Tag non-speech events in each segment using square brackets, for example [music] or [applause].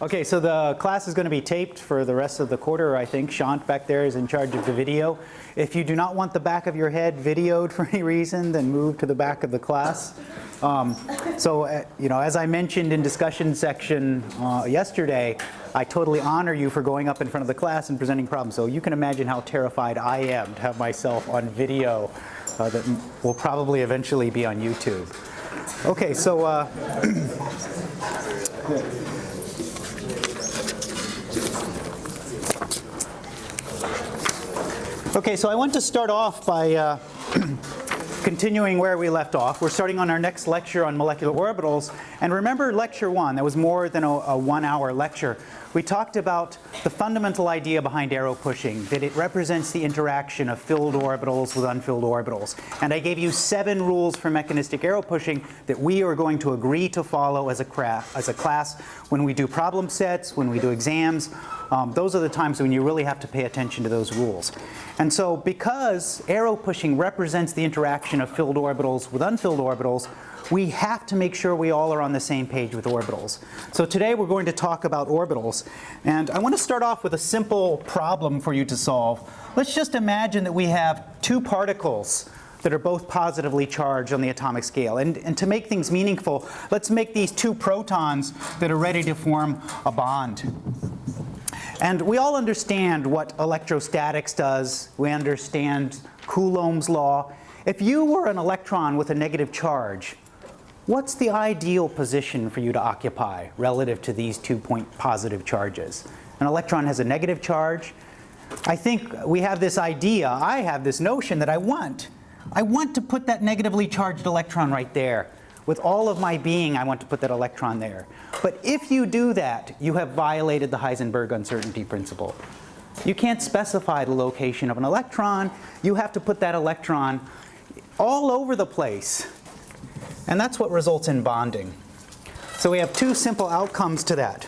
Okay, so the class is going to be taped for the rest of the quarter, I think. Shant back there is in charge of the video. If you do not want the back of your head videoed [laughs] for any reason, then move to the back of the class. Um, so, uh, you know, as I mentioned in discussion section uh, yesterday, I totally honor you for going up in front of the class and presenting problems. So you can imagine how terrified I am to have myself on video uh, that will probably eventually be on YouTube. Okay, so [clears throat] Okay, so I want to start off by uh, [clears throat] continuing where we left off. We're starting on our next lecture on molecular orbitals. And remember lecture one, that was more than a, a one hour lecture. We talked about the fundamental idea behind arrow pushing, that it represents the interaction of filled orbitals with unfilled orbitals. And I gave you seven rules for mechanistic arrow pushing that we are going to agree to follow as a, craft, as a class when we do problem sets, when we do exams, um, those are the times when you really have to pay attention to those rules. And so because arrow pushing represents the interaction of filled orbitals with unfilled orbitals, we have to make sure we all are on the same page with orbitals. So today we're going to talk about orbitals. And I want to start off with a simple problem for you to solve. Let's just imagine that we have two particles that are both positively charged on the atomic scale. And, and to make things meaningful, let's make these two protons that are ready to form a bond. And we all understand what electrostatics does. We understand Coulomb's law. If you were an electron with a negative charge, what's the ideal position for you to occupy relative to these two point positive charges? An electron has a negative charge. I think we have this idea, I have this notion that I want. I want to put that negatively charged electron right there. With all of my being, I want to put that electron there. But if you do that, you have violated the Heisenberg uncertainty principle. You can't specify the location of an electron. You have to put that electron all over the place. And that's what results in bonding. So we have two simple outcomes to that.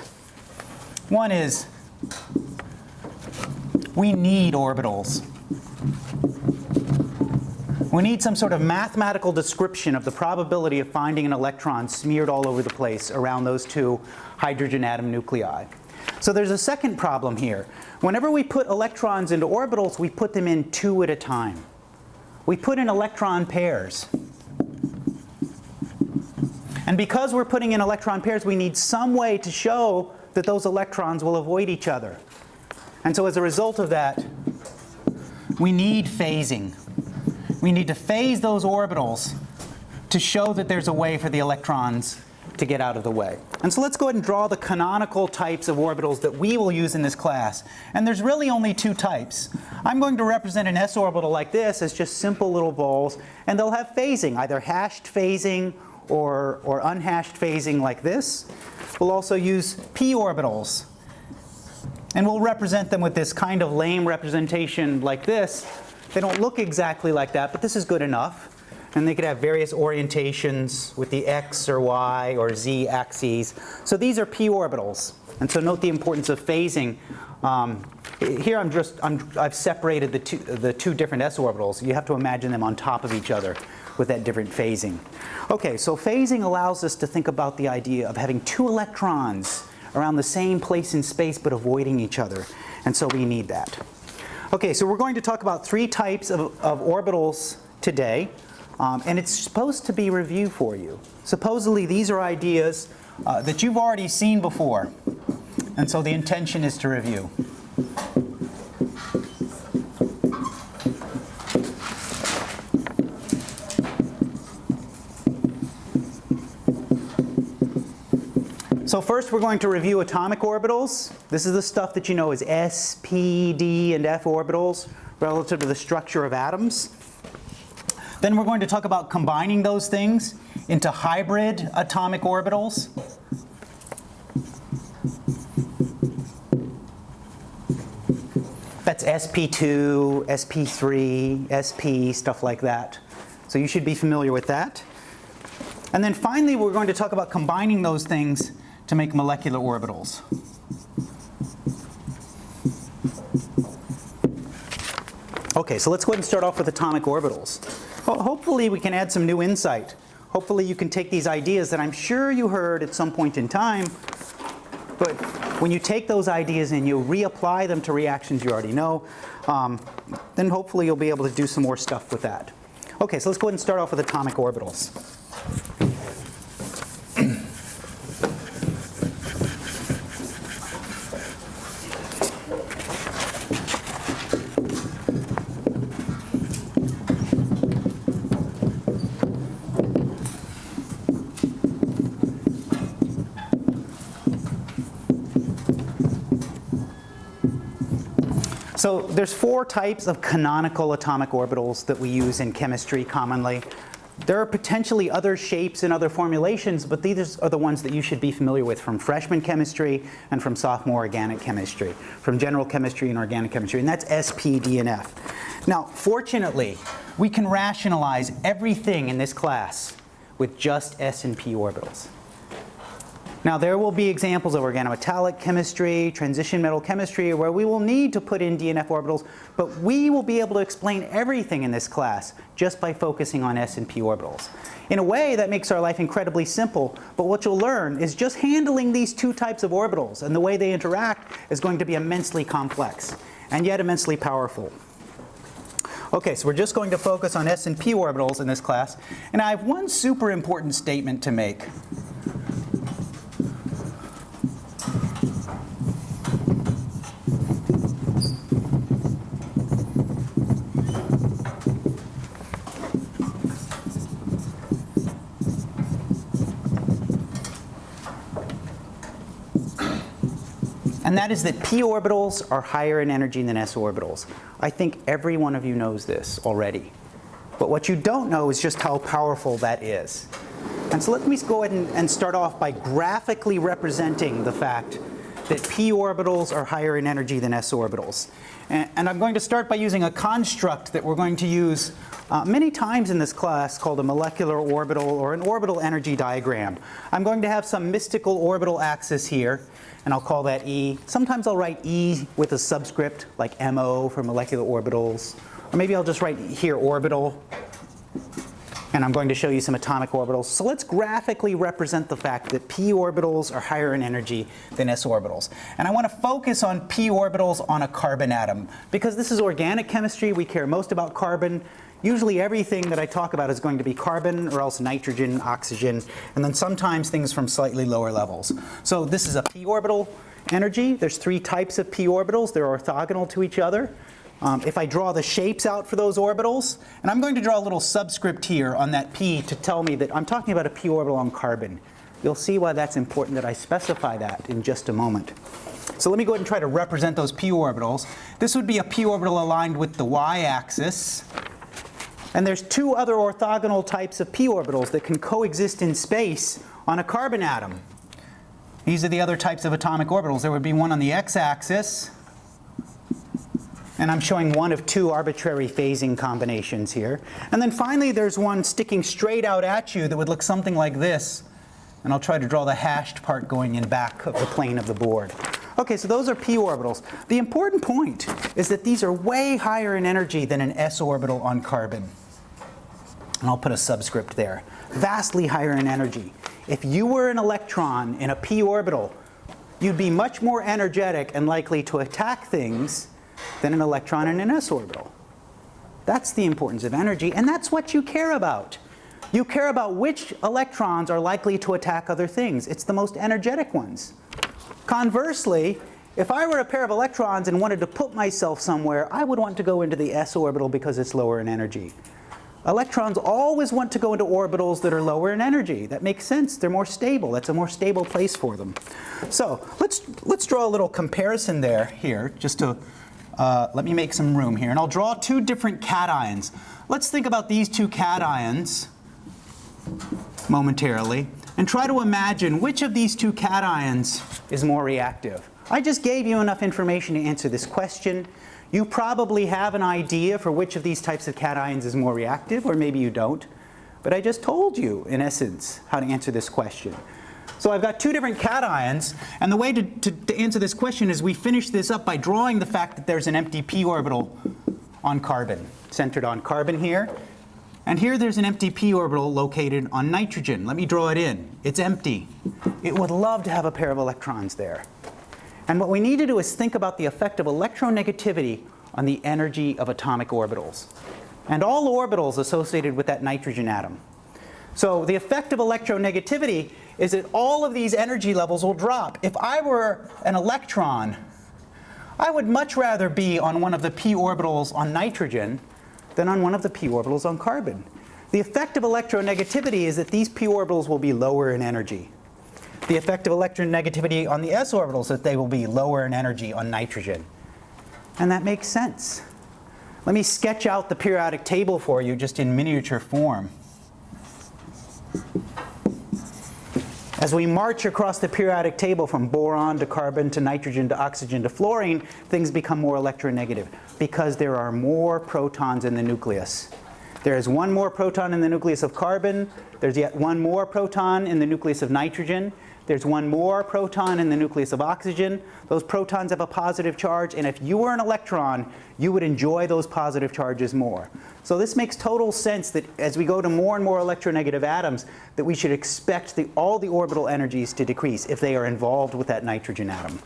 One is we need orbitals. We need some sort of mathematical description of the probability of finding an electron smeared all over the place around those two hydrogen atom nuclei. So there's a second problem here. Whenever we put electrons into orbitals, we put them in two at a time. We put in electron pairs. And because we're putting in electron pairs, we need some way to show that those electrons will avoid each other. And so as a result of that, we need phasing we need to phase those orbitals to show that there's a way for the electrons to get out of the way. And so let's go ahead and draw the canonical types of orbitals that we will use in this class. And there's really only two types. I'm going to represent an s orbital like this as just simple little balls, and they'll have phasing, either hashed phasing or, or unhashed phasing like this. We'll also use p orbitals. And we'll represent them with this kind of lame representation like this, they don't look exactly like that, but this is good enough. And they could have various orientations with the x or y or z axes. So these are p orbitals. And so note the importance of phasing. Um, here I'm just, I'm, I've separated the two, the two different s orbitals. You have to imagine them on top of each other with that different phasing. Okay, so phasing allows us to think about the idea of having two electrons around the same place in space but avoiding each other. And so we need that. Okay, so we're going to talk about three types of, of orbitals today. Um, and it's supposed to be review for you. Supposedly these are ideas uh, that you've already seen before. And so the intention is to review. So first we're going to review atomic orbitals. This is the stuff that you know as s, p, d, and f orbitals relative to the structure of atoms. Then we're going to talk about combining those things into hybrid atomic orbitals. That's sp2, sp3, sp, stuff like that. So you should be familiar with that. And then finally we're going to talk about combining those things to make molecular orbitals. Okay, so let's go ahead and start off with atomic orbitals. Well, hopefully we can add some new insight. Hopefully you can take these ideas that I'm sure you heard at some point in time But when you take those ideas and you reapply them to reactions you already know, um, then hopefully you'll be able to do some more stuff with that. Okay, so let's go ahead and start off with atomic orbitals. So there's four types of canonical atomic orbitals that we use in chemistry commonly. There are potentially other shapes and other formulations, but these are the ones that you should be familiar with from freshman chemistry and from sophomore organic chemistry, from general chemistry and organic chemistry, and that's SP, D, and F. Now, fortunately, we can rationalize everything in this class with just S and P orbitals. Now there will be examples of organometallic chemistry, transition metal chemistry, where we will need to put in D and F orbitals, but we will be able to explain everything in this class just by focusing on S and P orbitals. In a way that makes our life incredibly simple, but what you'll learn is just handling these two types of orbitals and the way they interact is going to be immensely complex and yet immensely powerful. Okay, so we're just going to focus on S and P orbitals in this class, and I have one super important statement to make. And that is that p orbitals are higher in energy than s orbitals. I think every one of you knows this already. But what you don't know is just how powerful that is. And so let me go ahead and, and start off by graphically representing the fact that p orbitals are higher in energy than s orbitals. And, and I'm going to start by using a construct that we're going to use uh, many times in this class called a molecular orbital or an orbital energy diagram. I'm going to have some mystical orbital axis here and I'll call that E. Sometimes I'll write E with a subscript like MO for molecular orbitals. Or maybe I'll just write here orbital. And I'm going to show you some atomic orbitals. So let's graphically represent the fact that p orbitals are higher in energy than s orbitals. And I want to focus on p orbitals on a carbon atom. Because this is organic chemistry, we care most about carbon. Usually everything that I talk about is going to be carbon or else nitrogen, oxygen, and then sometimes things from slightly lower levels. So this is a p orbital energy. There's three types of p orbitals. They're orthogonal to each other. Um, if I draw the shapes out for those orbitals, and I'm going to draw a little subscript here on that p to tell me that I'm talking about a p orbital on carbon. You'll see why that's important that I specify that in just a moment. So let me go ahead and try to represent those p orbitals. This would be a p orbital aligned with the y-axis. And there's two other orthogonal types of p orbitals that can coexist in space on a carbon atom. These are the other types of atomic orbitals. There would be one on the x-axis, and I'm showing one of two arbitrary phasing combinations here. And then finally there's one sticking straight out at you that would look something like this. And I'll try to draw the hashed part going in back of the plane of the board. Okay, so those are p orbitals. The important point is that these are way higher in energy than an s orbital on carbon. And I'll put a subscript there. Vastly higher in energy. If you were an electron in a p orbital, you'd be much more energetic and likely to attack things than an electron in an s orbital. That's the importance of energy, and that's what you care about. You care about which electrons are likely to attack other things. It's the most energetic ones. Conversely, if I were a pair of electrons and wanted to put myself somewhere, I would want to go into the s orbital because it's lower in energy. Electrons always want to go into orbitals that are lower in energy. That makes sense. They're more stable. That's a more stable place for them. So let's, let's draw a little comparison there here, just to uh, let me make some room here. And I'll draw two different cations. Let's think about these two cations momentarily and try to imagine which of these two cations is more reactive. I just gave you enough information to answer this question. You probably have an idea for which of these types of cations is more reactive, or maybe you don't. But I just told you, in essence, how to answer this question. So I've got two different cations, and the way to, to, to, answer this question is we finish this up by drawing the fact that there's an empty p orbital on carbon, centered on carbon here. And here there's an empty p orbital located on nitrogen. Let me draw it in. It's empty. It would love to have a pair of electrons there. And what we need to do is think about the effect of electronegativity on the energy of atomic orbitals. And all orbitals associated with that nitrogen atom. So the effect of electronegativity is that all of these energy levels will drop. If I were an electron, I would much rather be on one of the p orbitals on nitrogen than on one of the p orbitals on carbon. The effect of electronegativity is that these p orbitals will be lower in energy. The effect of electronegativity on the s orbitals is that they will be lower in energy on nitrogen. And that makes sense. Let me sketch out the periodic table for you just in miniature form. As we march across the periodic table from boron to carbon to nitrogen to oxygen to fluorine, things become more electronegative because there are more protons in the nucleus. There is one more proton in the nucleus of carbon. There's yet one more proton in the nucleus of nitrogen. There's one more proton in the nucleus of oxygen. Those protons have a positive charge, and if you were an electron, you would enjoy those positive charges more. So this makes total sense that as we go to more and more electronegative atoms, that we should expect the, all the orbital energies to decrease if they are involved with that nitrogen atom.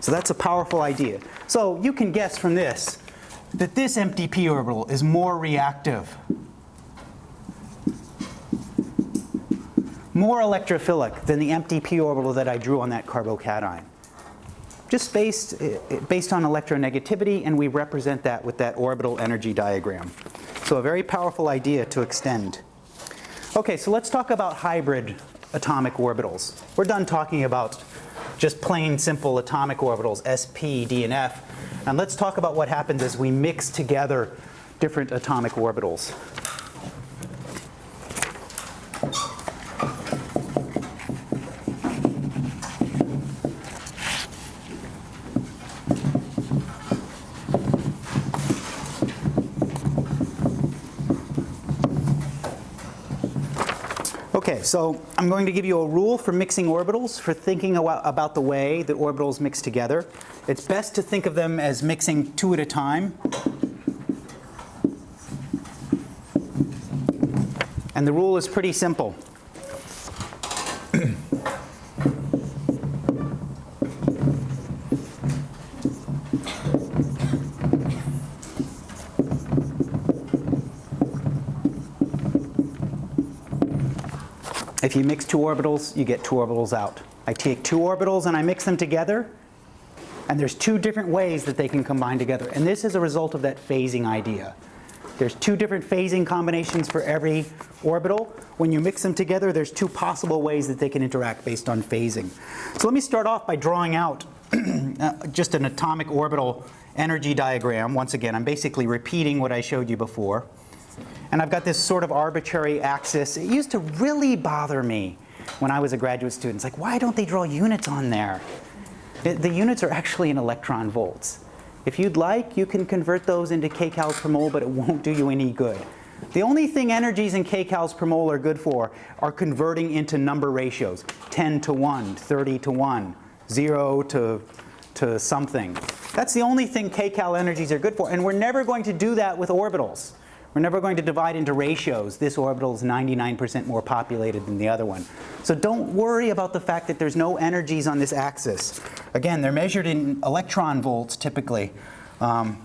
So that's a powerful idea. So you can guess from this that this empty p orbital is more reactive more electrophilic than the empty p orbital that I drew on that carbocation. Just based, based on electronegativity, and we represent that with that orbital energy diagram. So a very powerful idea to extend. Okay, so let's talk about hybrid atomic orbitals. We're done talking about just plain simple atomic orbitals, sp, d, and f. And let's talk about what happens as we mix together different atomic orbitals. Okay, so I'm going to give you a rule for mixing orbitals, for thinking about the way that orbitals mix together. It's best to think of them as mixing two at a time. And the rule is pretty simple. If you mix two orbitals, you get two orbitals out. I take two orbitals and I mix them together, and there's two different ways that they can combine together. And this is a result of that phasing idea. There's two different phasing combinations for every orbital. When you mix them together, there's two possible ways that they can interact based on phasing. So let me start off by drawing out [clears throat] uh, just an atomic orbital energy diagram. Once again, I'm basically repeating what I showed you before. And I've got this sort of arbitrary axis. It used to really bother me when I was a graduate student. It's like, why don't they draw units on there? The, units are actually in electron volts. If you'd like, you can convert those into kcals per mole, but it won't do you any good. The only thing energies in kcals per mole are good for are converting into number ratios. 10 to 1, 30 to 1, 0 to, to something. That's the only thing kcal energies are good for. And we're never going to do that with orbitals. We're never going to divide into ratios. This orbital is 99% more populated than the other one. So don't worry about the fact that there's no energies on this axis. Again, they're measured in electron volts typically. Um,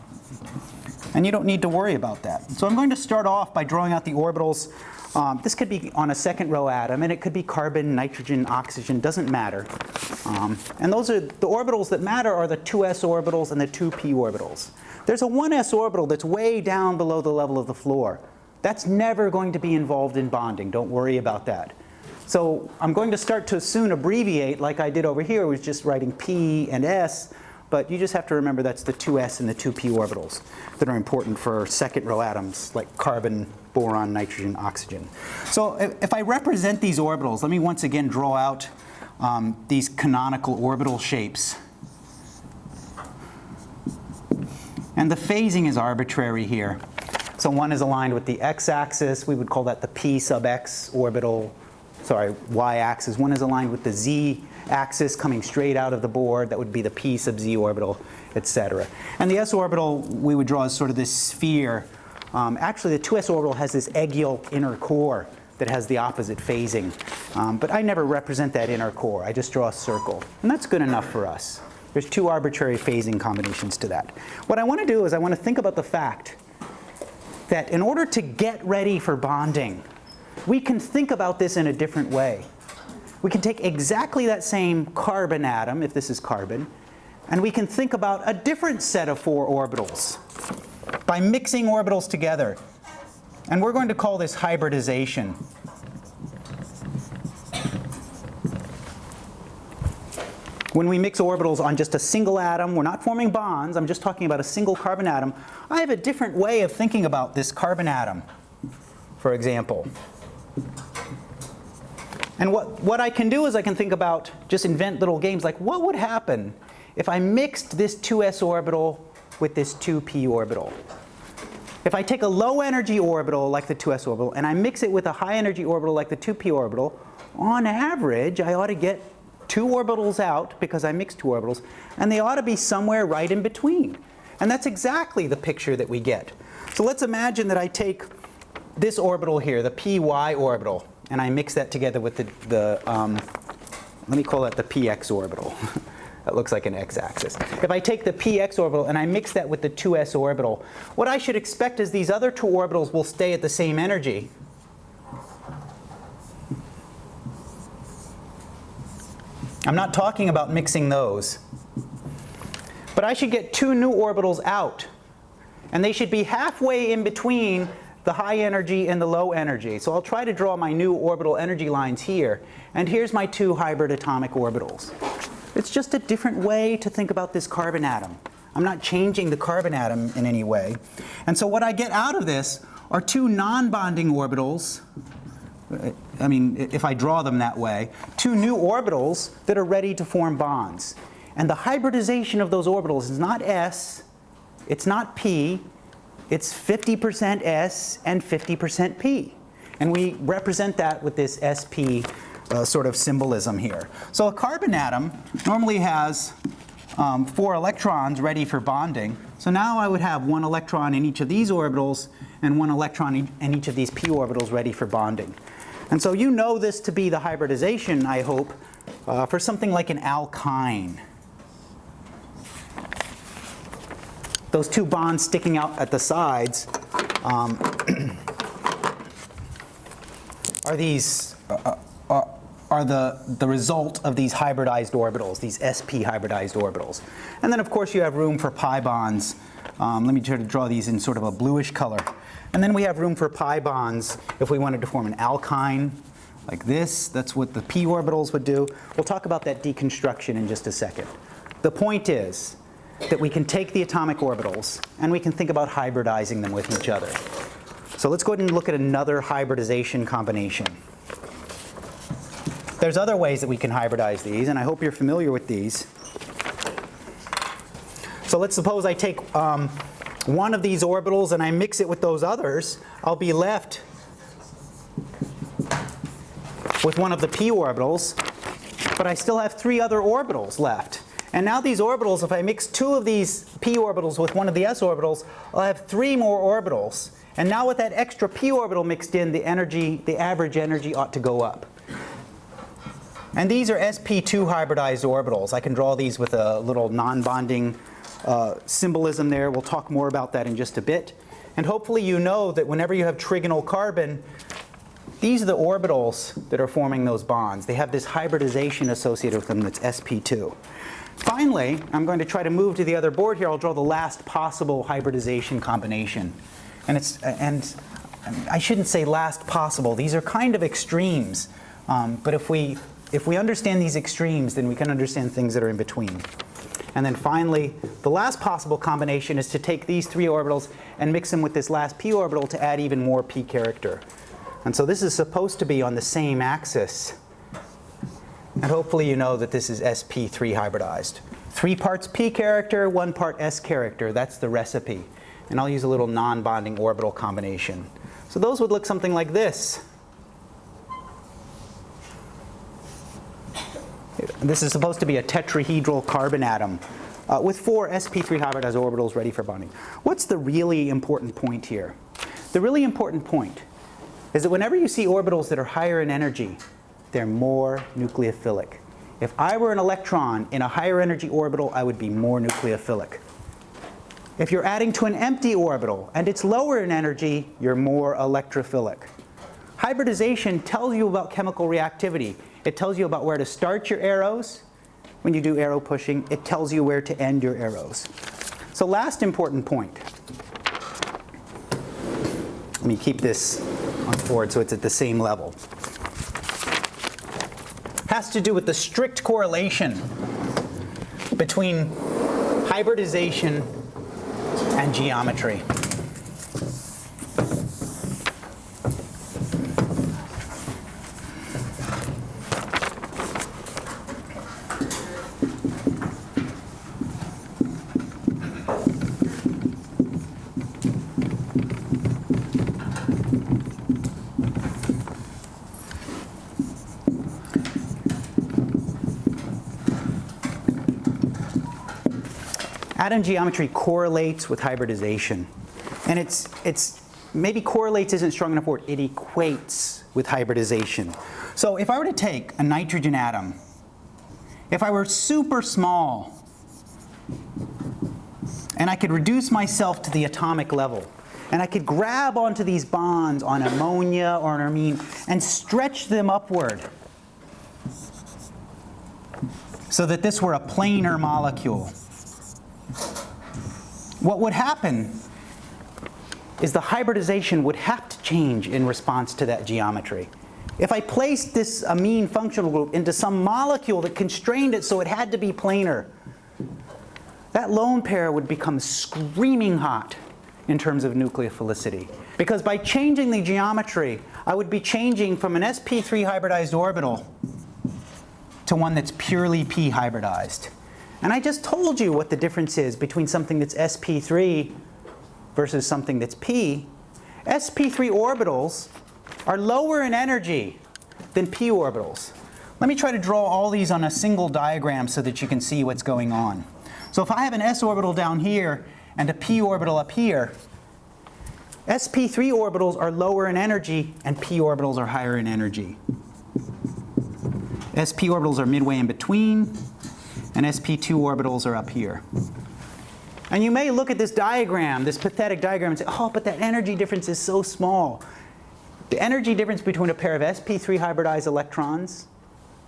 and you don't need to worry about that. So I'm going to start off by drawing out the orbitals. Um, this could be on a second row atom, and it could be carbon, nitrogen, oxygen, doesn't matter. Um, and those are the orbitals that matter are the 2s orbitals and the 2p orbitals. There's a 1s orbital that's way down below the level of the floor. That's never going to be involved in bonding. Don't worry about that. So I'm going to start to soon abbreviate like I did over here, was just writing P and S, but you just have to remember that's the 2s and the 2p orbitals that are important for second row atoms like carbon, boron, nitrogen, oxygen. So if I represent these orbitals, let me once again draw out um, these canonical orbital shapes. And the phasing is arbitrary here. So one is aligned with the x-axis. We would call that the p sub x orbital, sorry, y-axis. One is aligned with the z-axis coming straight out of the board. That would be the p sub z orbital, etc. And the s orbital we would draw as sort of this sphere Um, actually, the 2s orbital has this egg yolk inner core that has the opposite phasing. Um, but I never represent that inner core. I just draw a circle. And that's good enough for us. There's two arbitrary phasing combinations to that. What I want to do is I want to think about the fact that in order to get ready for bonding, we can think about this in a different way. We can take exactly that same carbon atom, if this is carbon, and we can think about a different set of four orbitals by mixing orbitals together. And we're going to call this hybridization. When we mix orbitals on just a single atom, we're not forming bonds, I'm just talking about a single carbon atom, I have a different way of thinking about this carbon atom, for example. And what, what I can do is I can think about, just invent little games like what would happen if I mixed this 2s orbital with this 2p orbital. If I take a low energy orbital like the 2s orbital and I mix it with a high energy orbital like the 2p orbital, on average I ought to get two orbitals out because I mixed two orbitals, and they ought to be somewhere right in between. And that's exactly the picture that we get. So let's imagine that I take this orbital here, the py orbital, and I mix that together with the, the um, let me call that the px orbital. [laughs] that looks like an x-axis. If I take the px orbital and I mix that with the 2s orbital, what I should expect is these other two orbitals will stay at the same energy. I'm not talking about mixing those. But I should get two new orbitals out. And they should be halfway in between the high energy and the low energy. So I'll try to draw my new orbital energy lines here. And here's my two hybrid atomic orbitals. It's just a different way to think about this carbon atom. I'm not changing the carbon atom in any way. And so what I get out of this are two non-bonding orbitals I mean, if I draw them that way, two new orbitals that are ready to form bonds. And the hybridization of those orbitals is not s, it's not p, it's 50% s and 50% p. And we represent that with this sp uh, sort of symbolism here. So a carbon atom normally has um, four electrons ready for bonding. So now I would have one electron in each of these orbitals and one electron in each of these p orbitals ready for bonding. And so you know this to be the hybridization, I hope, uh, for something like an alkyne. Those two bonds sticking out at the sides um, [clears throat] are these uh, uh, are the, the result of these hybridized orbitals, these sp hybridized orbitals. And then of course you have room for pi bonds. Um, let me try to draw these in sort of a bluish color. And then we have room for pi bonds if we wanted to form an alkyne like this. That's what the p orbitals would do. We'll talk about that deconstruction in just a second. The point is that we can take the atomic orbitals and we can think about hybridizing them with each other. So let's go ahead and look at another hybridization combination. There's other ways that we can hybridize these, and I hope you're familiar with these. So let's suppose I take um, one of these orbitals and I mix it with those others, I'll be left with one of the p orbitals, but I still have three other orbitals left. And now these orbitals, if I mix two of these p orbitals with one of the s orbitals, I'll have three more orbitals. And now with that extra p orbital mixed in, the energy, the average energy ought to go up. And these are sp2 hybridized orbitals. I can draw these with a little non-bonding uh, symbolism there. We'll talk more about that in just a bit. And hopefully you know that whenever you have trigonal carbon, these are the orbitals that are forming those bonds. They have this hybridization associated with them that's sp2. Finally, I'm going to try to move to the other board here. I'll draw the last possible hybridization combination. And, it's, and I shouldn't say last possible. These are kind of extremes. Um, but if we, if we understand these extremes, then we can understand things that are in between. And then finally, the last possible combination is to take these three orbitals and mix them with this last p orbital to add even more p character. And so this is supposed to be on the same axis. And hopefully you know that this is sp3 hybridized. Three parts p character, one part s character. That's the recipe. And I'll use a little non-bonding orbital combination. So those would look something like this. This is supposed to be a tetrahedral carbon atom uh, with four sp3 hybridized orbitals ready for bonding. What's the really important point here? the really important point is that whenever you see orbitals that are higher in energy, they're more nucleophilic. If I were an electron in a higher energy orbital, I would be more nucleophilic. If you're adding to an empty orbital and it's lower in energy, you're more electrophilic. Hybridization tells you about chemical reactivity. It tells you about where to start your arrows when you do arrow pushing. It tells you where to end your arrows. So last important point. Let me keep this on board so it's at the same level. Has to do with the strict correlation between hybridization and geometry. Atom geometry correlates with hybridization. And it's, it's maybe correlates isn't strong enough word, it equates with hybridization. So if I were to take a nitrogen atom, if I were super small, and I could reduce myself to the atomic level, and I could grab onto these bonds on ammonia or an amine and stretch them upward so that this were a planar molecule what would happen is the hybridization would have to change in response to that geometry. If I placed this amine functional group into some molecule that constrained it so it had to be planar, that lone pair would become screaming hot in terms of nucleophilicity. Because by changing the geometry, I would be changing from an sp3 hybridized orbital to one that's purely p hybridized. And I just told you what the difference is between something that's sp3 versus something that's p. sp3 orbitals are lower in energy than p orbitals. Let me try to draw all these on a single diagram so that you can see what's going on. So if I have an s orbital down here and a p orbital up here, sp3 orbitals are lower in energy and p orbitals are higher in energy. sp orbitals are midway in between, and sp2 orbitals are up here. And you may look at this diagram, this pathetic diagram, and say, oh, but that energy difference is so small. The energy difference between a pair of sp3 hybridized electrons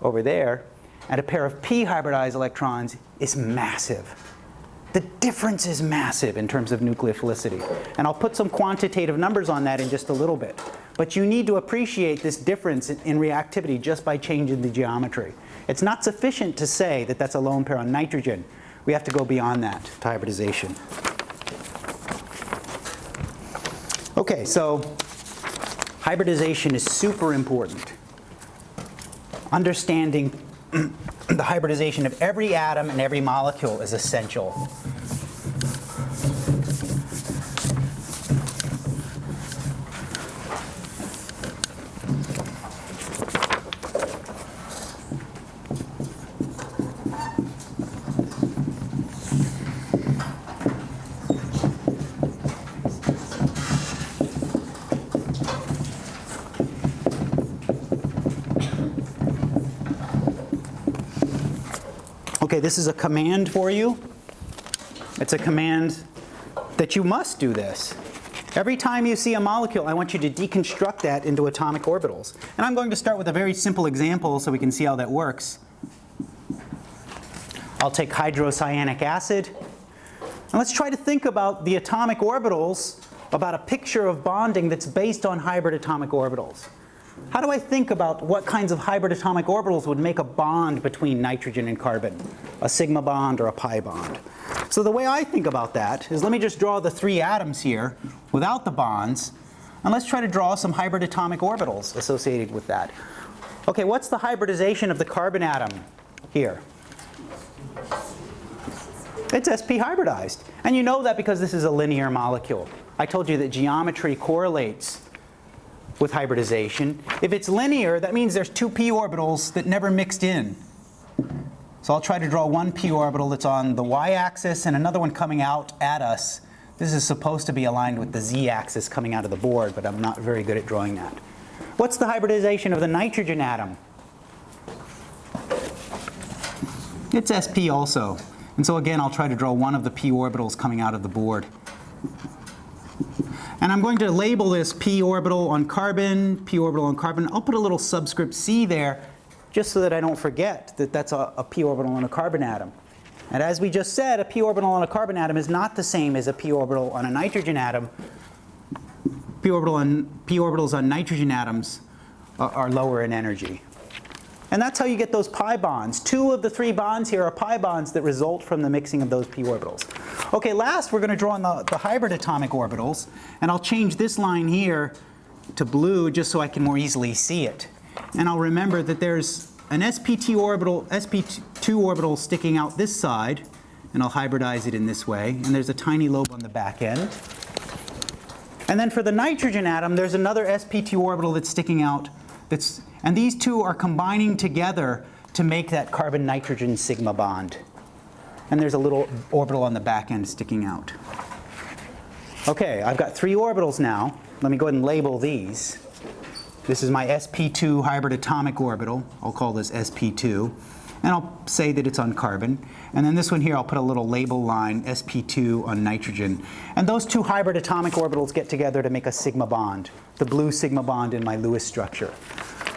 over there and a pair of p hybridized electrons is massive. The difference is massive in terms of nucleophilicity. And I'll put some quantitative numbers on that in just a little bit. But you need to appreciate this difference in reactivity just by changing the geometry. It's not sufficient to say that that's a lone pair on nitrogen. We have to go beyond that to hybridization. Okay, so hybridization is super important. Understanding [clears throat] the hybridization of every atom and every molecule is essential. Okay, this is a command for you. It's a command that you must do this. Every time you see a molecule, I want you to deconstruct that into atomic orbitals. And I'm going to start with a very simple example so we can see how that works. I'll take hydrocyanic acid. And let's try to think about the atomic orbitals, about a picture of bonding that's based on hybrid atomic orbitals. How do I think about what kinds of hybrid atomic orbitals would make a bond between nitrogen and carbon? A sigma bond or a pi bond? So the way I think about that is let me just draw the three atoms here without the bonds and let's try to draw some hybrid atomic orbitals associated with that. Okay, what's the hybridization of the carbon atom here? It's sp hybridized. And you know that because this is a linear molecule. I told you that geometry correlates with hybridization. If it's linear, that means there's two p orbitals that never mixed in. So I'll try to draw one p orbital that's on the y-axis and another one coming out at us This is supposed to be aligned with the z-axis coming out of the board, but I'm not very good at drawing that. What's the hybridization of the nitrogen atom? It's sp also. And so again, I'll try to draw one of the p orbitals coming out of the board. And I'm going to label this p orbital on carbon, p orbital on carbon. I'll put a little subscript c there just so that I don't forget that that's a, a p orbital on a carbon atom. And as we just said, a p orbital on a carbon atom is not the same as a p orbital on a nitrogen atom. p, orbital on, p orbitals on nitrogen atoms are, are lower in energy. And that's how you get those pi bonds. Two of the three bonds here are pi bonds that result from the mixing of those p orbitals. Okay, last we're going to draw on the, the hybrid atomic orbitals. And I'll change this line here to blue just so I can more easily see it. And I'll remember that there's an sp2 orbital, sp2 orbital sticking out this side. And I'll hybridize it in this way. And there's a tiny lobe on the back end. And then for the nitrogen atom, there's another sp2 orbital that's sticking out that's and these two are combining together to make that carbon-nitrogen sigma bond. And there's a little orbital on the back end sticking out. Okay, I've got three orbitals now. Let me go ahead and label these. This is my sp2 hybrid atomic orbital. I'll call this sp2. And I'll say that it's on carbon. And then this one here, I'll put a little label line, sp2 on nitrogen. And those two hybrid atomic orbitals get together to make a sigma bond, the blue sigma bond in my Lewis structure.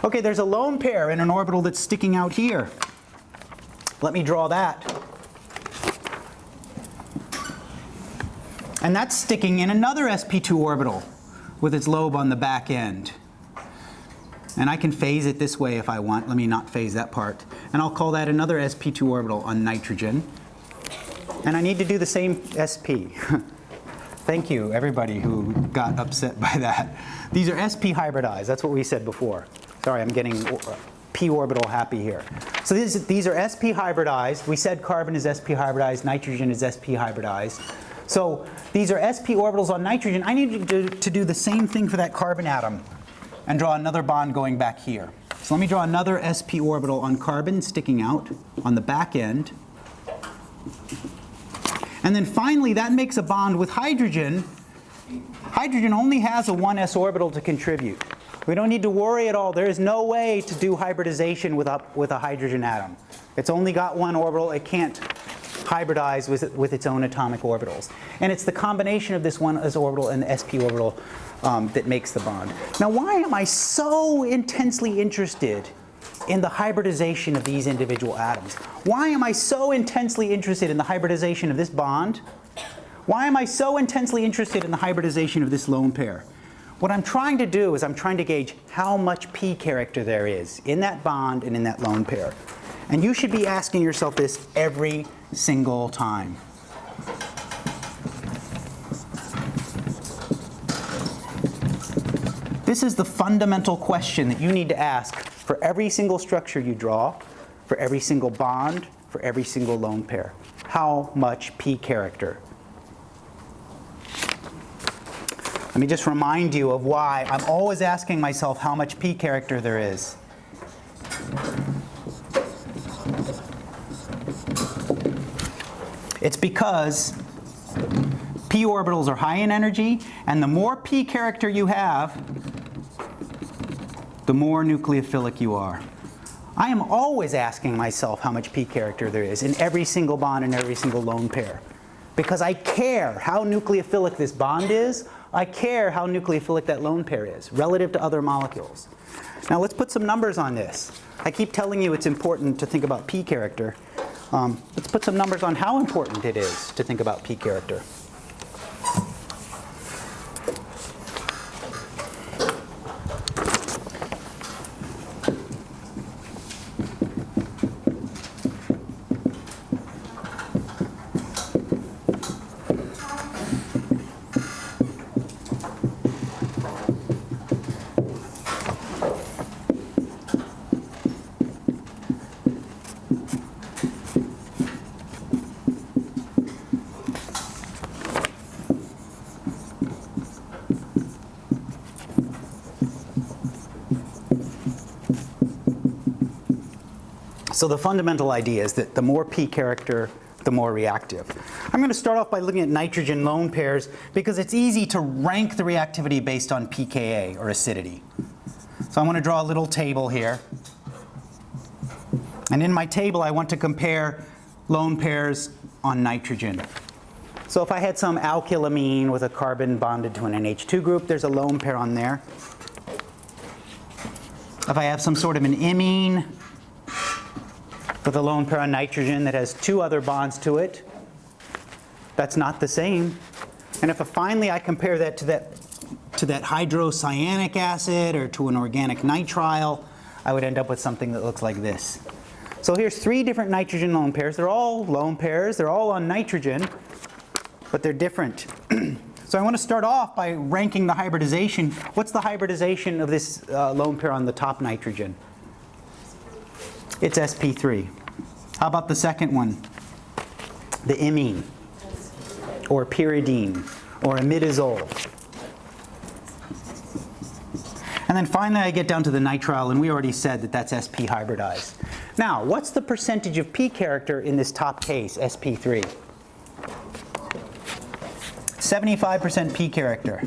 Okay, there's a lone pair in an orbital that's sticking out here. Let me draw that. And that's sticking in another sp2 orbital with its lobe on the back end. And I can phase it this way if I want. Let me not phase that part. And I'll call that another sp2 orbital on nitrogen. And I need to do the same sp. [laughs] Thank you, everybody who got upset by that. These are sp hybridized. That's what we said before. Sorry, I'm getting uh, p orbital happy here. So these, these are sp hybridized. We said carbon is sp hybridized, nitrogen is sp hybridized. So these are sp orbitals on nitrogen. I need to, to do the same thing for that carbon atom and draw another bond going back here. So let me draw another sp orbital on carbon sticking out on the back end. And then finally, that makes a bond with hydrogen. Hydrogen only has a 1s orbital to contribute. We don't need to worry at all. There is no way to do hybridization with a, with a hydrogen atom. It's only got one orbital. It can't hybridize with, with its own atomic orbitals. And it's the combination of this one s orbital and the sp orbital um, that makes the bond. Now why am I so intensely interested in the hybridization of these individual atoms? Why am I so intensely interested in the hybridization of this bond? Why am I so intensely interested in the hybridization of this lone pair? What I'm trying to do is I'm trying to gauge how much p character there is in that bond and in that lone pair. And you should be asking yourself this every single time. This is the fundamental question that you need to ask for every single structure you draw, for every single bond, for every single lone pair. How much p character Let me just remind you of why I'm always asking myself how much p character there is. It's because p orbitals are high in energy, and the more p character you have, the more nucleophilic you are. I am always asking myself how much p character there is in every single bond and every single lone pair. Because I care how nucleophilic this bond is, I care how nucleophilic that lone pair is relative to other molecules. Now let's put some numbers on this. I keep telling you it's important to think about p character. Um, let's put some numbers on how important it is to think about p character. So the fundamental idea is that the more p character the more reactive. I'm going to start off by looking at nitrogen lone pairs because it's easy to rank the reactivity based on pKa or acidity. So I want to draw a little table here. And in my table I want to compare lone pairs on nitrogen. So if I had some alkylamine with a carbon bonded to an NH2 group, there's a lone pair on there. If I have some sort of an imine with a lone pair on nitrogen that has two other bonds to it, that's not the same. And if finally I compare that to that to that hydrocyanic acid or to an organic nitrile, I would end up with something that looks like this. So here's three different nitrogen lone pairs. They're all lone pairs. They're all on nitrogen, but they're different. [clears throat] so I want to start off by ranking the hybridization. What's the hybridization of this uh, lone pair on the top nitrogen? It's sp3. How about the second one? The imine, or pyridine, or imidazole. And then finally I get down to the nitrile, and we already said that that's sp hybridized. Now, what's the percentage of p character in this top case, sp3? 75% p character.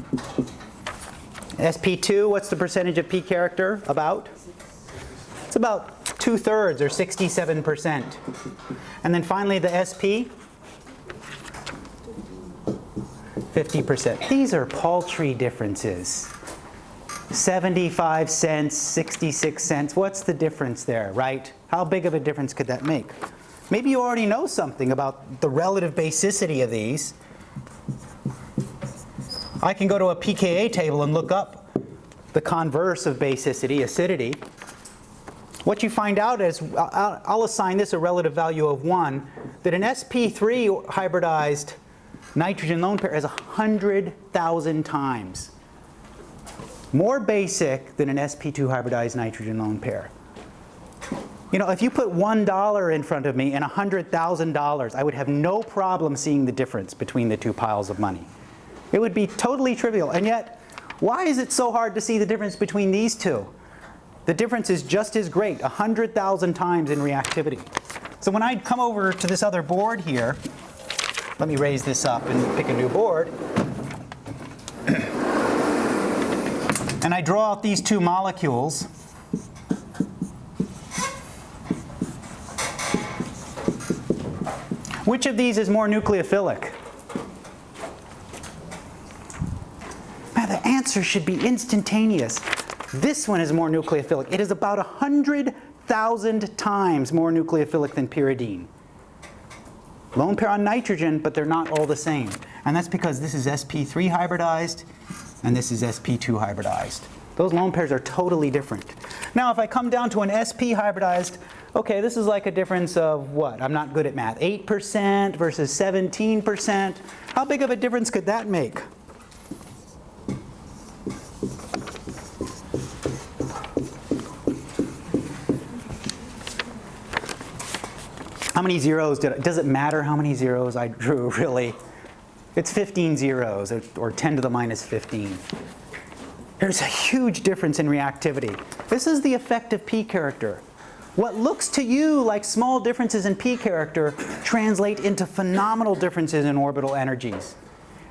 sp2, what's the percentage of p character? About? It's about two-thirds or 67%. And then finally the SP, 50%. These are paltry differences. 75 cents, 66 cents. What's the difference there, right? How big of a difference could that make? Maybe you already know something about the relative basicity of these. I can go to a pKa table and look up the converse of basicity, acidity. What you find out is, uh, uh, I'll assign this a relative value of 1, that an sp3 hybridized nitrogen lone pair is 100,000 times more basic than an sp2 hybridized nitrogen lone pair. You know, if you put $1 in front of me and $100,000, I would have no problem seeing the difference between the two piles of money. It would be totally trivial. And yet, why is it so hard to see the difference between these two? The difference is just as great, 100,000 times in reactivity. So when I come over to this other board here, let me raise this up and pick a new board. and I draw out these two molecules. Which of these is more nucleophilic? Man, the answer should be instantaneous. This one is more nucleophilic. It is about 100,000 times more nucleophilic than pyridine. Lone pair on nitrogen, but they're not all the same. And that's because this is sp3 hybridized and this is sp2 hybridized. Those lone pairs are totally different. Now if I come down to an sp hybridized, okay, this is like a difference of what? I'm not good at math. 8% versus 17%. How big of a difference could that make? Many zeros did I, does it matter how many zeros I drew [laughs] really? It's 15 zeros or 10 to the minus 15. There's a huge difference in reactivity. This is the effect of p character. What looks to you like small differences in p character translate into phenomenal differences in orbital energies.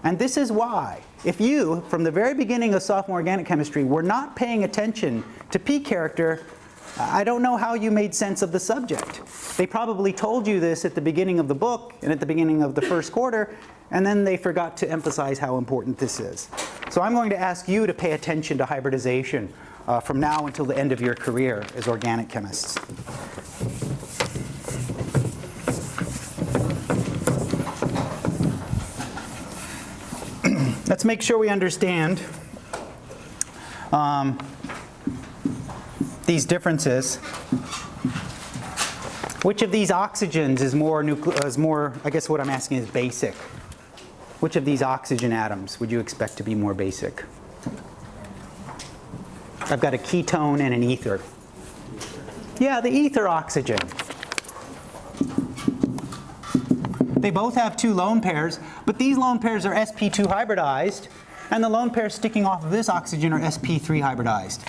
And this is why, if you, from the very beginning of sophomore organic chemistry, were not paying attention to p character, I don't know how you made sense of the subject. They probably told you this at the beginning of the book and at the beginning of the first quarter, and then they forgot to emphasize how important this is. So I'm going to ask you to pay attention to hybridization uh, from now until the end of your career as organic chemists. [clears throat] Let's make sure we understand um, these differences. Which of these oxygens is more, is more, I guess what I'm asking is basic. Which of these oxygen atoms would you expect to be more basic? I've got a ketone and an ether. Yeah, the ether oxygen. They both have two lone pairs, but these lone pairs are sp2 hybridized, and the lone pairs sticking off of this oxygen are sp3 hybridized.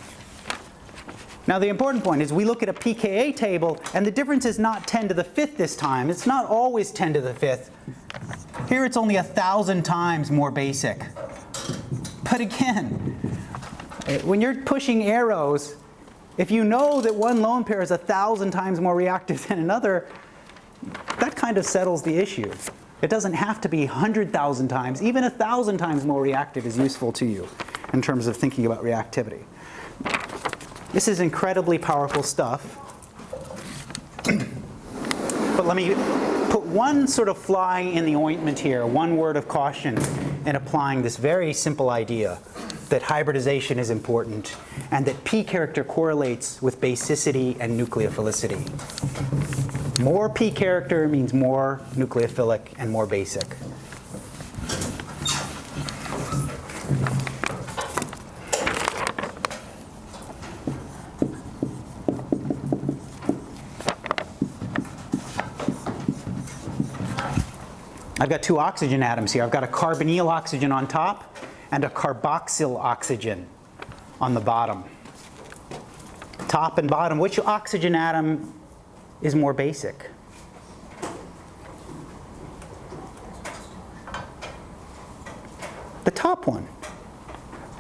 Now the important point is we look at a pKa table and the difference is not 10 to the fifth this time. It's not always 10 to the fifth. Here it's only a thousand times more basic. But again, when you're pushing arrows, if you know that one lone pair is a thousand times more reactive than another, that kind of settles the issue. It doesn't have to be 100,000 times. Even a thousand times more reactive is useful to you in terms of thinking about reactivity. This is incredibly powerful stuff. but let me put one sort of fly in the ointment here, one word of caution in applying this very simple idea that hybridization is important and that P character correlates with basicity and nucleophilicity. More P character means more nucleophilic and more basic. I've got two oxygen atoms here. I've got a carbonyl oxygen on top and a carboxyl oxygen on the bottom. Top and bottom, which oxygen atom is more basic? The top one.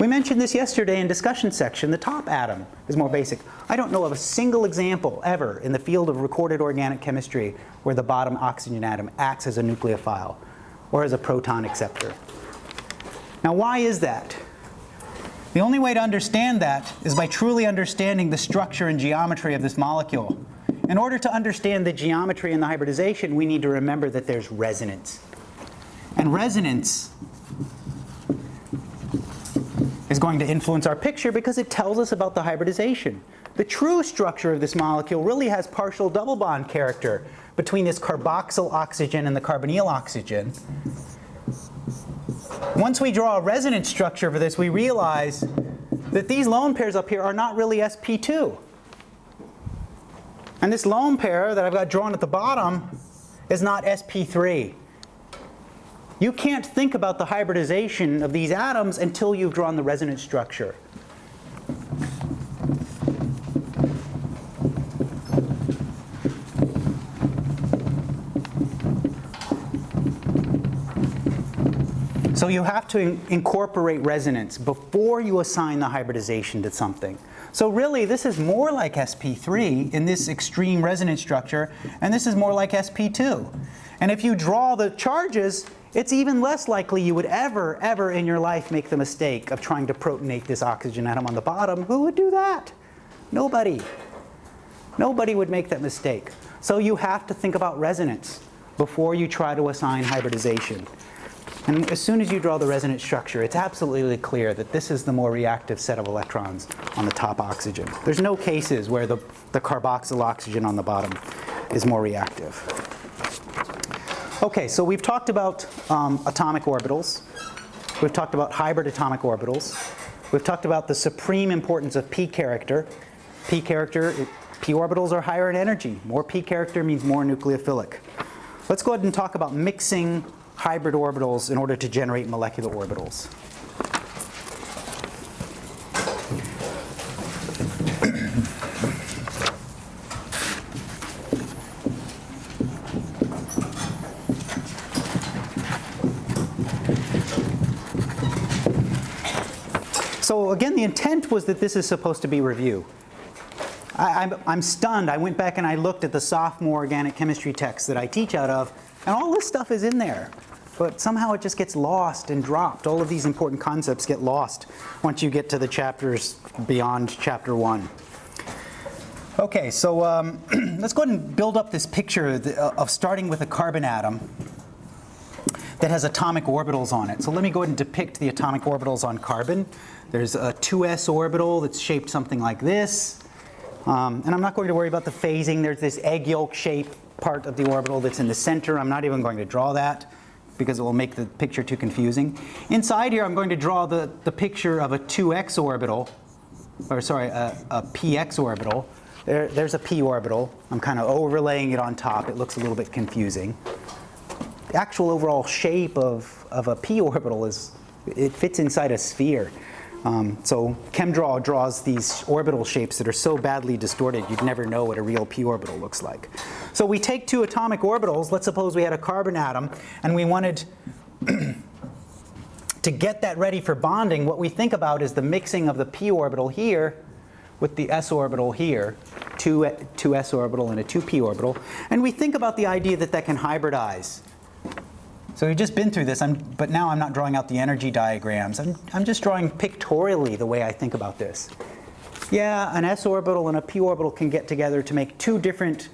We mentioned this yesterday in discussion section. The top atom is more basic. I don't know of a single example ever in the field of recorded organic chemistry where the bottom oxygen atom acts as a nucleophile or as a proton acceptor. Now why is that? The only way to understand that is by truly understanding the structure and geometry of this molecule. In order to understand the geometry and the hybridization, we need to remember that there's resonance. And resonance is going to influence our picture because it tells us about the hybridization. The true structure of this molecule really has partial double bond character between this carboxyl oxygen and the carbonyl oxygen. Once we draw a resonance structure for this, we realize that these lone pairs up here are not really sp2. And this lone pair that I've got drawn at the bottom is not sp3. You can't think about the hybridization of these atoms until you've drawn the resonance structure. So you have to in incorporate resonance before you assign the hybridization to something. So really, this is more like sp3 in this extreme resonance structure, and this is more like sp2. And if you draw the charges, it's even less likely you would ever, ever in your life make the mistake of trying to protonate this oxygen atom on the bottom. Who would do that? Nobody. Nobody would make that mistake. So you have to think about resonance before you try to assign hybridization. And as soon as you draw the resonance structure, it's absolutely clear that this is the more reactive set of electrons on the top oxygen. There's no cases where the, the carboxyl oxygen on the bottom is more reactive. Okay, so we've talked about um, atomic orbitals. We've talked about hybrid atomic orbitals. We've talked about the supreme importance of p character. p character, p orbitals are higher in energy. More p character means more nucleophilic. Let's go ahead and talk about mixing hybrid orbitals in order to generate molecular orbitals. So again, the intent was that this is supposed to be review. I, am stunned. I went back and I looked at the sophomore organic chemistry text that I teach out of, and all this stuff is in there. But somehow it just gets lost and dropped. All of these important concepts get lost once you get to the chapters beyond chapter one. Okay, so um, [clears throat] let's go ahead and build up this picture of starting with a carbon atom that has atomic orbitals on it. So let me go ahead and depict the atomic orbitals on carbon. There's a 2s orbital that's shaped something like this. Um, and I'm not going to worry about the phasing. There's this egg yolk shape part of the orbital that's in the center. I'm not even going to draw that because it will make the picture too confusing. Inside here I'm going to draw the, the picture of a 2x orbital, or sorry, a, a px orbital. There, there's a p orbital. I'm kind of overlaying it on top. It looks a little bit confusing. The actual overall shape of, of a p [laughs] orbital is, it fits inside a sphere. Um, so ChemDraw draws these orbital shapes that are so badly distorted you'd never know what a real p orbital looks like. So we take two atomic orbitals, let's suppose we had a carbon atom, and we wanted [clears throat] to get that ready for bonding, what we think about is the mixing of the p orbital here with the s orbital here, two, two s orbital and a 2p orbital, and we think about the idea that that can hybridize. So we've just been through this, I'm, but now I'm not drawing out the energy diagrams. I'm, I'm just drawing pictorially the way I think about this. Yeah, an s orbital and a p orbital can get together to make two different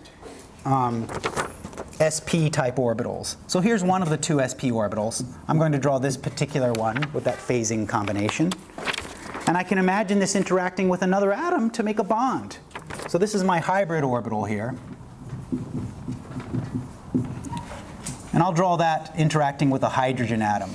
um, sp type orbitals. So here's one of the two sp orbitals. I'm going to draw this particular one with that phasing combination. And I can imagine this interacting with another atom to make a bond. So this is my hybrid orbital here. And I'll draw that interacting with a hydrogen atom.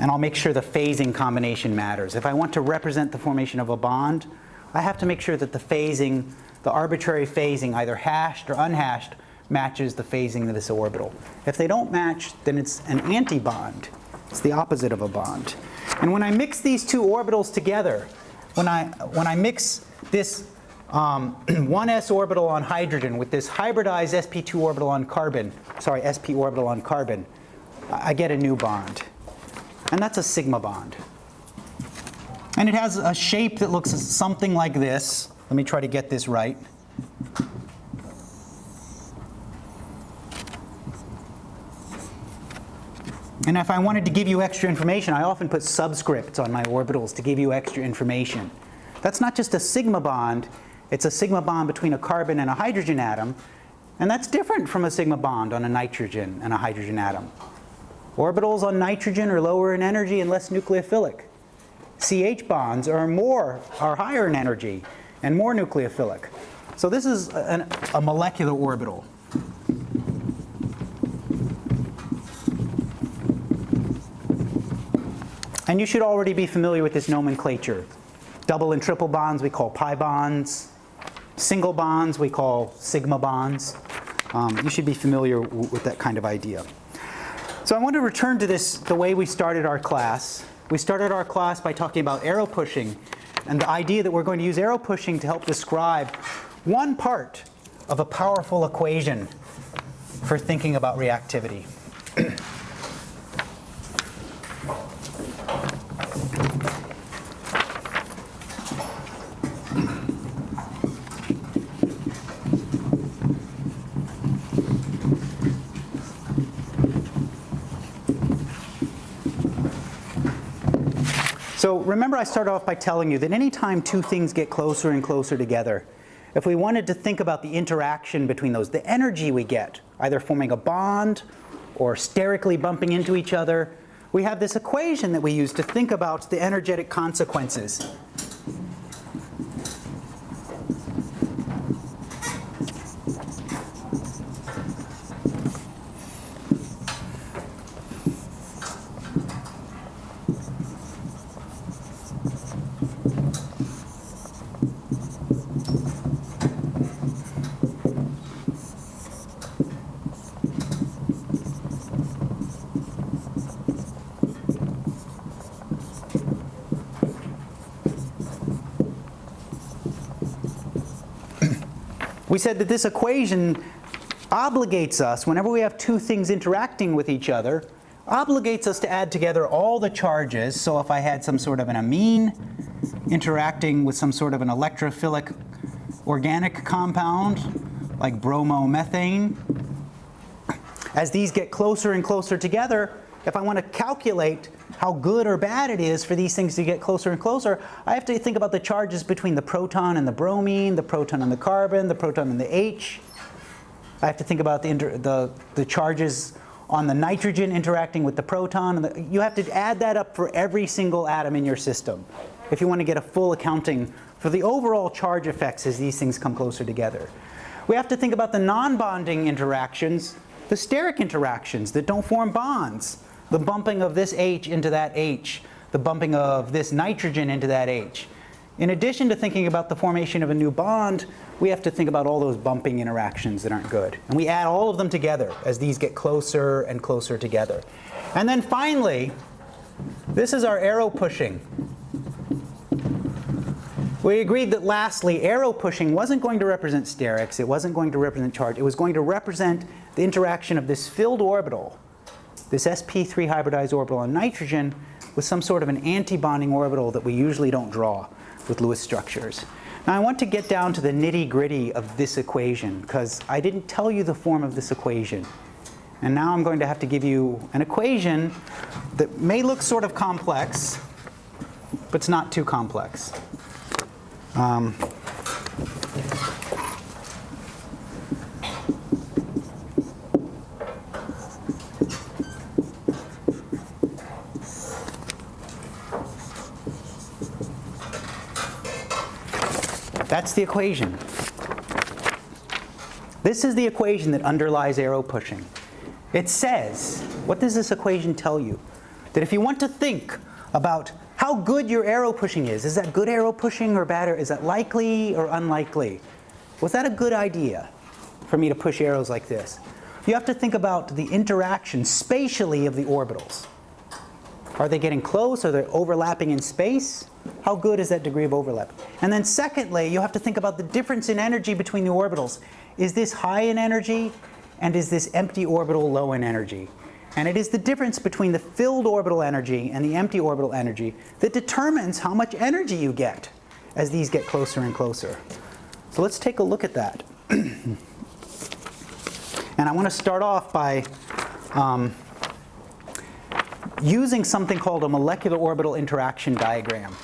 And I'll make sure the phasing combination matters. If I want to represent the formation of a bond, I have to make sure that the phasing, the arbitrary phasing, either hashed or unhashed, matches the phasing of this orbital. If they don't match, then it's an antibond. It's the opposite of a bond. And when I mix these two orbitals together, when I, when I mix this um, [clears throat] 1s orbital on hydrogen with this hybridized sp2 orbital on carbon, sorry, sp orbital on carbon, I get a new bond. And that's a sigma bond. And it has a shape that looks something like this. Let me try to get this right. And if I wanted to give you extra information, I often put subscripts on my orbitals to give you extra information. That's not just a sigma bond, it's a sigma bond between a carbon and a hydrogen atom, and that's different from a sigma bond on a nitrogen and a hydrogen atom. Orbitals on nitrogen are lower in energy and less nucleophilic. CH bonds are more, are higher in energy and more nucleophilic. So this is an, a molecular orbital. And you should already be familiar with this nomenclature. Double and triple bonds we call pi bonds. Single bonds we call sigma bonds. Um, you should be familiar with that kind of idea. So I want to return to this the way we started our class. We started our class by talking about arrow pushing and the idea that we're going to use arrow pushing to help describe one part of a powerful equation for thinking about reactivity. [clears throat] So remember I started off by telling you that anytime two things get closer and closer together, if we wanted to think about the interaction between those, the energy we get, either forming a bond or sterically bumping into each other, we have this equation that we use to think about the energetic consequences We said that this equation obligates us, whenever we have two things interacting with each other, obligates us to add together all the charges. So if I had some sort of an amine interacting with some sort of an electrophilic organic compound, like bromomethane, as these get closer and closer together, if I want to calculate how good or bad it is for these things to get closer and closer, I have to think about the charges between the proton and the bromine, the proton and the carbon, the proton and the H. I have to think about the, the, the charges on the nitrogen interacting with the proton. The, you have to add that up for every single atom in your system if you want to get a full accounting for the overall charge effects as these things come closer together. We have to think about the non-bonding interactions, the steric interactions that don't form bonds the bumping of this H into that H, the bumping of this nitrogen into that H. In addition to thinking about the formation of a new bond, we have to think about all those bumping interactions that aren't good. And we add all of them together as these get closer and closer together. And then finally, This is our arrow pushing. We agreed that lastly, arrow pushing wasn't going to represent sterics, it wasn't going to represent charge, it was going to represent the interaction of this filled orbital, this sp3 hybridized orbital on nitrogen, with some sort of an antibonding orbital that we usually don't draw with Lewis structures. Now I want to get down to the nitty gritty of this equation because I didn't tell you the form of this equation. And now I'm going to have to give you an equation that may look sort of complex, but it's not too complex. Um, That's the equation. This is the equation that underlies arrow pushing. It says, what does this equation tell you? That if you want to think about how good your arrow pushing is, is that good arrow pushing or bad, is that likely or unlikely? Was that a good idea for me to push arrows like this? You have to think about the interaction spatially of the orbitals. Are they getting close? Are they overlapping in space? How good is that degree of overlap? And then secondly, you have to think about the difference in energy between the orbitals. Is this high in energy and is this empty orbital low in energy? And it is the difference between the filled orbital energy and the empty orbital energy that determines how much energy you get as these get closer and closer. So let's take a look at that. [clears throat] and I want to start off by um, using something called a molecular orbital interaction diagram.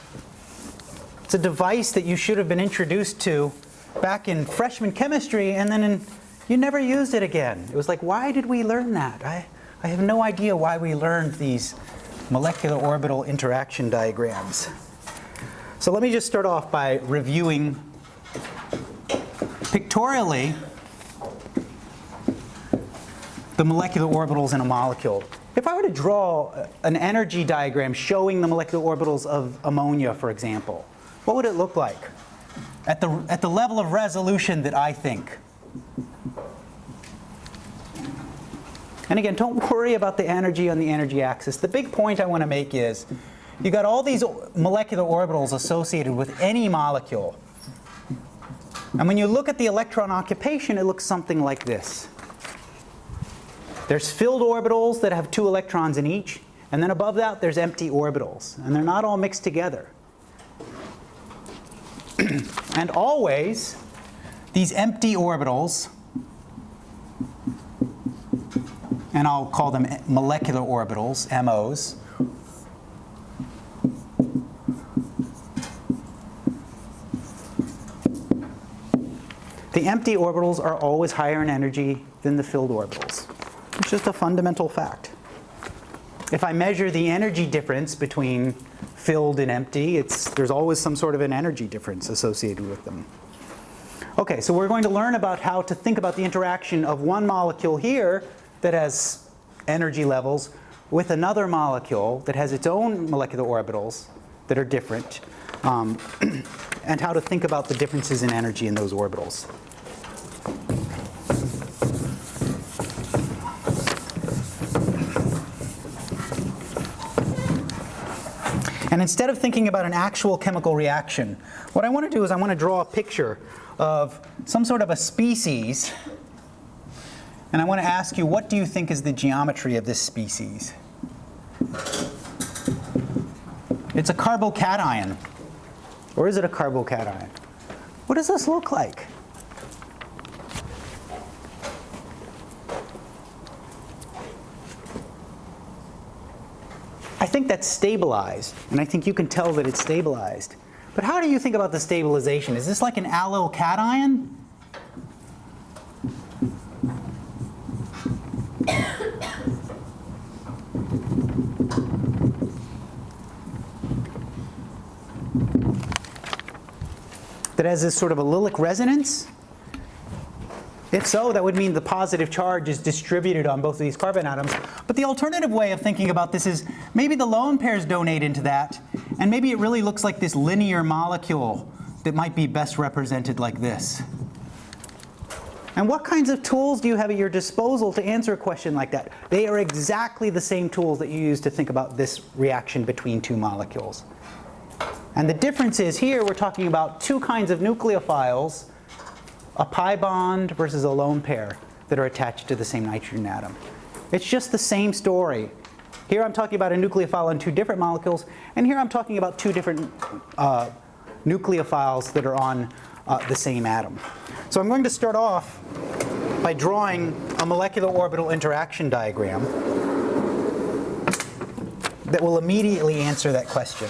It's a device that you should have been introduced to back in freshman chemistry and then in, you never used it again. It was like, why did we learn that? I, I have no idea why we learned these molecular orbital interaction diagrams. So let me just start off by reviewing pictorially the molecular orbitals in a molecule. If I were to draw an energy diagram showing the molecular orbitals of ammonia, for example, what would it look like at the, at the level of resolution that I think? And again, don't worry about the energy on the energy axis. The big point I want to make is you've got all these molecular orbitals associated with any molecule. And when you look at the electron occupation, it looks something like this. There's filled orbitals that have two electrons in each, and then above that there's empty orbitals, and they're not all mixed together. [clears throat] and always, these empty orbitals, and I'll call them molecular orbitals, MOs, the empty orbitals are always higher in energy than the filled orbitals. It's just a fundamental fact. If I measure the energy difference between filled and empty, it's, there's always some sort of an energy difference associated with them. Okay, so we're going to learn about how to think about the interaction of one molecule here that has energy levels with another molecule that has its own molecular orbitals that are different, um, [clears throat] and how to think about the differences in energy in those orbitals. And instead of thinking about an actual chemical reaction, what I want to do is I want to draw a picture of some sort of a species. And I want to ask you, what do you think is the geometry of this species? It's a carbocation. Or is it a carbocation? What does this look like? Think that's stabilized, and I think you can tell that it's stabilized. But how do you think about the stabilization? Is this like an allyl cation? [coughs] that has this sort of allylic resonance? If so, that would mean the positive charge is distributed on both of these carbon atoms. But the alternative way of thinking about this is maybe the lone pairs donate into that, and maybe it really looks like this linear molecule that might be best represented like this. And what kinds of tools do you have at your disposal to answer a question like that? They are exactly the same tools that you use to think about this reaction between two molecules. And the difference is here we're talking about two kinds of nucleophiles, a pi bond versus a lone pair that are attached to the same nitrogen atom. It's just the same story. Here I'm talking about a nucleophile on two different molecules, and here I'm talking about two different uh, nucleophiles that are on uh, the same atom. So I'm going to start off by drawing a molecular orbital interaction diagram that will immediately answer that question.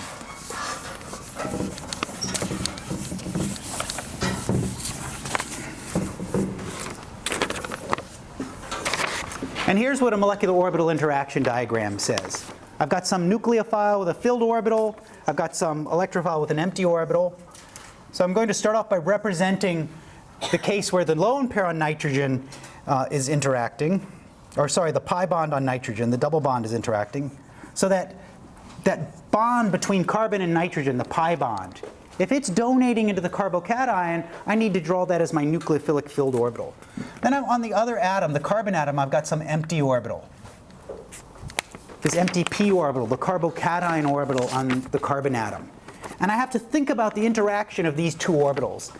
And here's what a molecular orbital interaction diagram says. I've got some nucleophile with a filled orbital. I've got some electrophile with an empty orbital. So I'm going to start off by representing the case where the lone pair on nitrogen uh, is interacting, or sorry, the pi bond on nitrogen, the double bond is interacting, so that that bond between carbon and nitrogen, the pi bond, if it's donating into the carbocation, I need to draw that as my nucleophilic filled orbital. Then on the other atom, the carbon atom, I've got some empty orbital. This empty p orbital, the carbocation orbital on the carbon atom. And I have to think about the interaction of these two orbitals.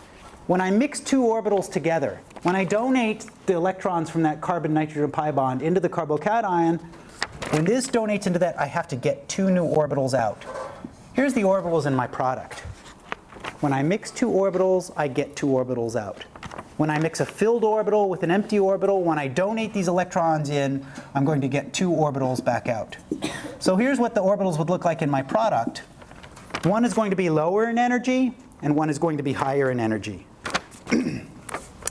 When I mix two orbitals together, when I donate the electrons from that carbon-nitrogen pi bond into the carbocation, when this donates into that, I have to get two new orbitals out. Here's the orbitals in my product. When I mix two orbitals, I get two orbitals out. When I mix a filled orbital with an empty orbital, when I donate these electrons in, I'm going to get two orbitals back out. So here's what the orbitals would look like in my product. One is going to be lower in energy, and one is going to be higher in energy. [clears throat] and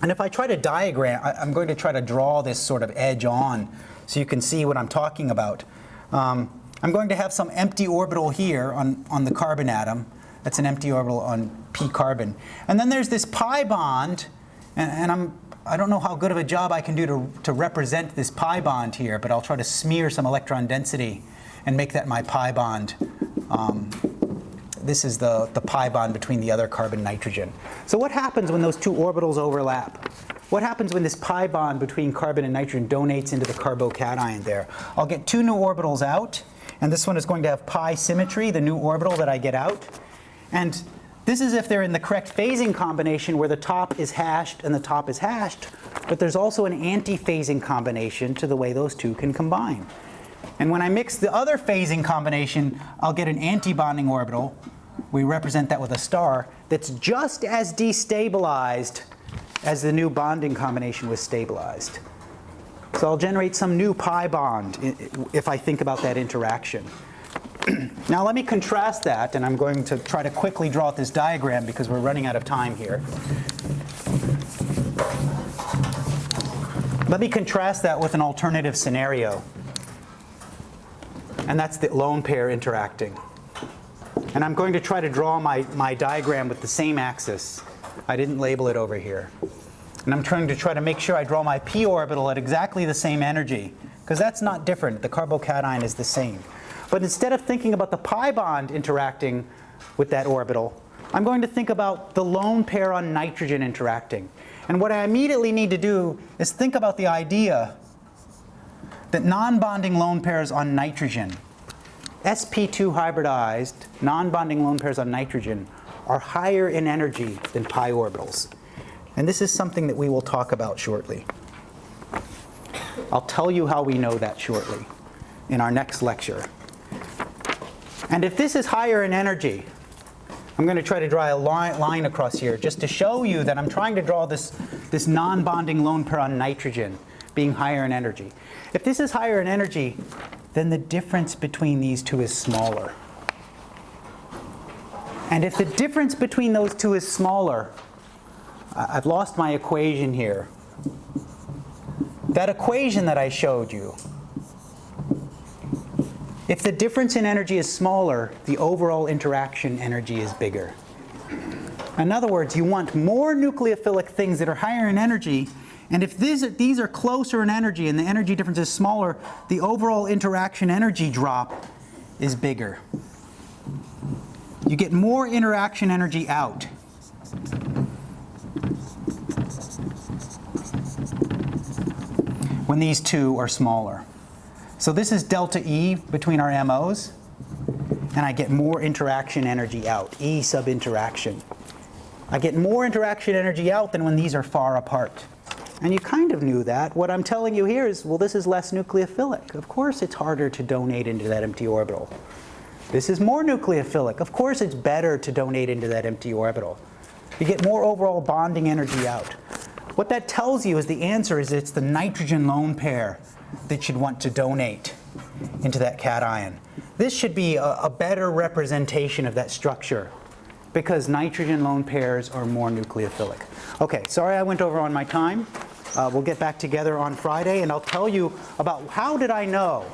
if I try to diagram, I, am going to try to draw this sort of edge on so you can see what I'm talking about. Um, I'm going to have some empty orbital here on, on the carbon atom. That's an empty orbital on p carbon. And then there's this pi bond, and, and I'm, I don't know how good of a job I can do to, to represent this pi bond here, but I'll try to smear some electron density and make that my pi bond. Um, this is the, the pi bond between the other carbon nitrogen. So what happens when those two orbitals overlap? What happens when this pi bond between carbon and nitrogen donates into the carbocation there? I'll get two new orbitals out, and this one is going to have pi symmetry, the new orbital that I get out. And this is if they're in the correct phasing combination where the top is hashed and the top is hashed, but there's also an anti-phasing combination to the way those two can combine. And when I mix the other phasing combination, I'll get an anti-bonding orbital. We represent that with a star that's just as destabilized as the new bonding combination was stabilized. So I'll generate some new pi bond if I think about that interaction. [clears throat] now let me contrast that, and I'm going to try to quickly draw out this diagram because we're running out of time here. Let me contrast that with an alternative scenario. And that's the lone pair interacting. And I'm going to try to draw my, my diagram with the same axis. I didn't label it over here. And I'm trying to try to make sure I draw my p orbital at exactly the same energy, because that's not different. The carbocation is the same. But instead of thinking about the pi bond interacting with that orbital, I'm going to think about the lone pair on nitrogen interacting. And what I immediately need to do is think about the idea that non-bonding lone pairs on nitrogen, sp2 hybridized non-bonding lone pairs on nitrogen are higher in energy than pi orbitals. And this is something that we will talk about shortly. I'll tell you how we know that shortly in our next lecture. And if this is higher in energy, I'm going to try to draw a line, line across here just to show you that I'm trying to draw this, this non-bonding lone pair on nitrogen being higher in energy. If this is higher in energy, then the difference between these two is smaller. And if the difference between those two is smaller, I've lost my equation here. That equation that I showed you, if the difference in energy is smaller, the overall interaction energy is bigger. In other words, you want more nucleophilic things that are higher in energy, and if these are, these are closer in energy and the energy difference is smaller, the overall interaction energy drop is bigger. You get more interaction energy out. when these two are smaller. So this is delta E between our MOs, and I get more interaction energy out, E sub interaction. I get more interaction energy out than when these are far apart. And you kind of knew that. What I'm telling you here is, well, this is less nucleophilic. Of course it's harder to donate into that empty orbital. This is more nucleophilic. Of course it's better to donate into that empty orbital. You get more overall bonding energy out. What that tells you is the answer is it's the nitrogen lone pair that you'd want to donate into that cation. This should be a, a better representation of that structure because nitrogen lone pairs are more nucleophilic. Okay, sorry I went over on my time. Uh, we'll get back together on Friday and I'll tell you about how did I know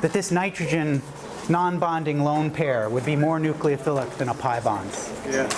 that this nitrogen non-bonding lone pair would be more nucleophilic than a pi bond. Yeah.